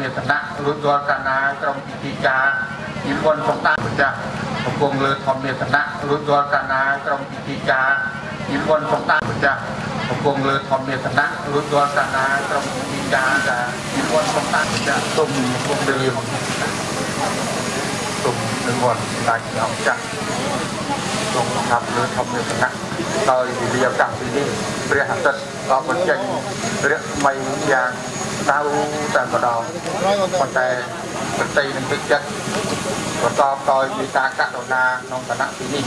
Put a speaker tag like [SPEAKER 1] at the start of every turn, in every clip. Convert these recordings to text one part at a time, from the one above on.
[SPEAKER 1] ម្ចាស់កំពុងលើធម្មមេតនៈរួចរាល់កាលណាក្រុមពិធីការនិមន្តសំដាម្ចាស់កំពុងលើធម្មមេតនៈរួចរាល់កាលណាក្រុមពិធីការនិមន្តសំដាម្ចាស់កំពុងលើធម្មមេតនៈរួចរាល់កាលណាក្រុមពិធីការដែលនិមន្តសំដាម្ចាស់ទុំកំពុងលើទុំនិមន្តដាច់អង្គចាស់ទ្រង់ប្រកាសលើធម្មរតនៈដោយវិរិយកាសពីនេះព្រះអាទិត្យក៏បញ្ចេញរស្មីយ៉ាង ដៅតែម្ដងប៉ុន្តែប្រតិនឹងទឹកចិត្តប្រកបដោយមេត្តាករុណាក្នុងឋានៈទីនេះ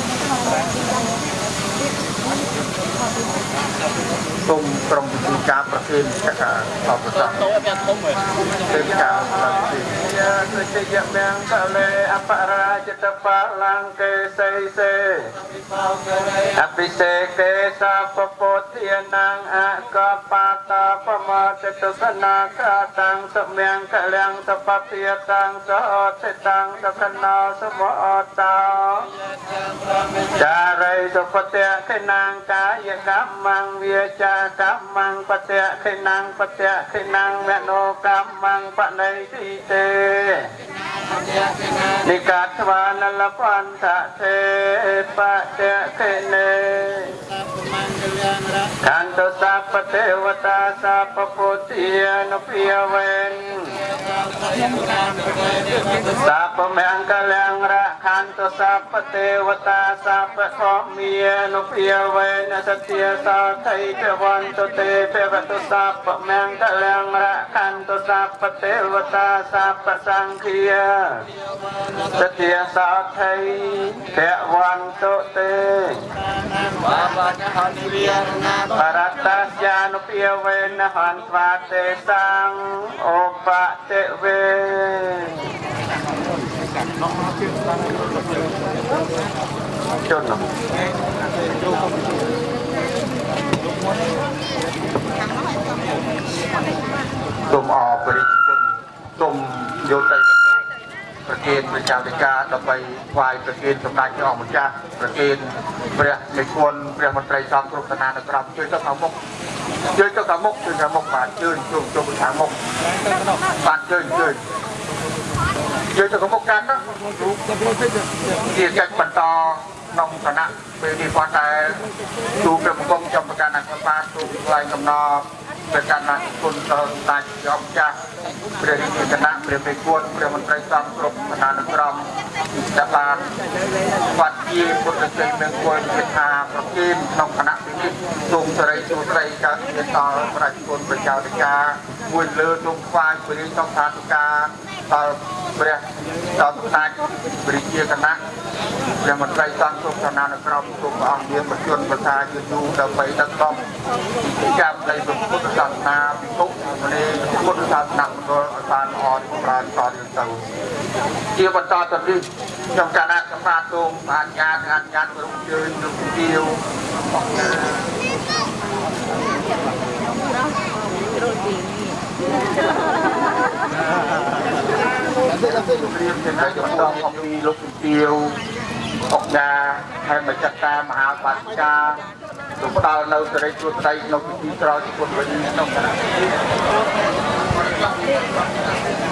[SPEAKER 1] សូមក្រុមពិធីការប្រគេនចក្រអបសរទេវការប្រតិយាសុជយមំកលេអបរាជតបលង្កេសីសេអភិសេកេសាពពុទ្ធានាងអកបតបមតតុកណាកតាំងសមំកលំសពភិយតាំងសោតិតាំងសកណោសមអតោចារិសុពតៈខេណាងកាយកម្មងវាចាកម្មងបតៈខេណាងបតៈខេណាងមនោកម្មងបណៃទីទេនិកាតវានលបន្តទេបតៈខេនេខានតសាពទេវតាសាពពុទ្ធានុភិយវេនសាពមង្គលំរខានតសាពទេវតាសាពខមានុភិយវេនសទ្ធាសាថៃពវន្តទេពវតុសាពមង្គលំរខានតសាពទេវតាសាពសង្ឃាសទ្ធាសាថៃពវន្តទេបរតយានុភាវេនហន្វាទេសង្ឃឧបតិវេជន់សូមអរព្រគុណសូមយកទៅ ប្រគេនព្រះចៅតិកាដើម្បីថ្វាយប្រគេនសម្ដេចព្រះអង្គម្ចាស់ប្រគេនព្រះមេគុណព្រះមន្ត្រីសង្ឃគ្រប់ឋានានុក្រមជួយទៅខាងមុខជួយទៅខាងមុខជួយខាងមុខបាទជួយជួយជួយទៅខាងមុខបាទជួយជួយជួយទៅខាងមុខកាន់ណាជាកិច្ចបន្តក្នុងឋានៈពេលនេះគាត់តែទូព្រះបង្គំចំប្រកាន់អក្សរទូថ្លែងកំណត់ ព្រះកណ្ណាគុណដល់តាច់ចំចាស់ព្រះរាជគណៈព្រះមេគុណព្រះមន្ត្រីសង្ឃគ្រប់ឋានានុក្រម ដែលបានវត្តជាពុទ្ធជ័យមង្គលជាថាប្រគិនក្នុងគណៈពិនិត្យសូមសេរីសួស្តីកើតមានដល់ប្រជាជនប្រជាធិការមួយលើសូមខ្វាយព្រះរាជសំផាធិការដល់ព្រះដល់តាច់ព្រះជាគណៈព្រះមន្ត្រីសង្ឃគ្រប់ឋានានុក្រមគ្រប់ព្រះអង្គមានប្រជជនប្រសាយូរដើម្បីដឹកនាំកម្មនៃពុទ្ធសាសនាពិភពនៃពុទ្ធ សាសនាមណ្ឌលឲ្យបានល្អចម្រើនតទៅទៅជាបន្តទៅនេះខ្ញុំគណៈសម្រាប់ទូងអាញាតអាញាតក្រុមជើញលោកទាវព្រៀបទាំងឲ្យចំដងអំពីលោកជំទាវអុកញ៉ាហើយមកចាត់តាមមហាបាតិកាលោកផ្ដល់នៅសេរីសួស្តីក្នុងពិធីស្រោចពុទ្ធវិញក្នុងគណៈ
[SPEAKER 2] Thank you.